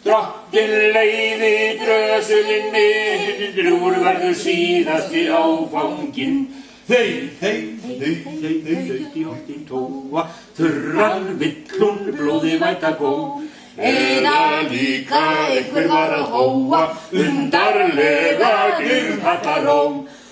Drottin leiði drösulinni, drúr verður síðasti áfanginn. Þeir, þeir, þeir, þeir, þeir, þauti hóttin tóa, þurran villun blóði væta gó. Eða líka einhver var að hóa, undarlega glirhallaró.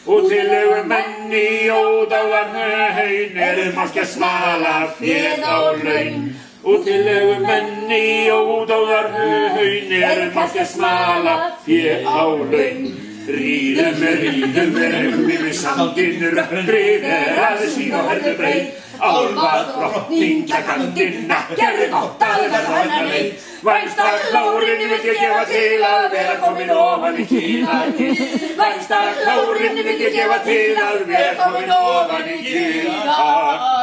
Og til auðvitað menni ódáðar haun, erum að svala féð á laun. Og til auðvitað menni ódáðar haun, erum að smala féð á laun. Ríðum við, ríðum við, reymum við sandinn, rökkrið er aðeins sín og herðu breið. Álvað drottning kækandinn, ekkert gott að verða hennar leið. Vænstak hlárin vil ég gefa til að vera komin ofan í kýrnakinn. Vænstak hlárin vil ég gefa til að vera komin ofan í kýrnakinn.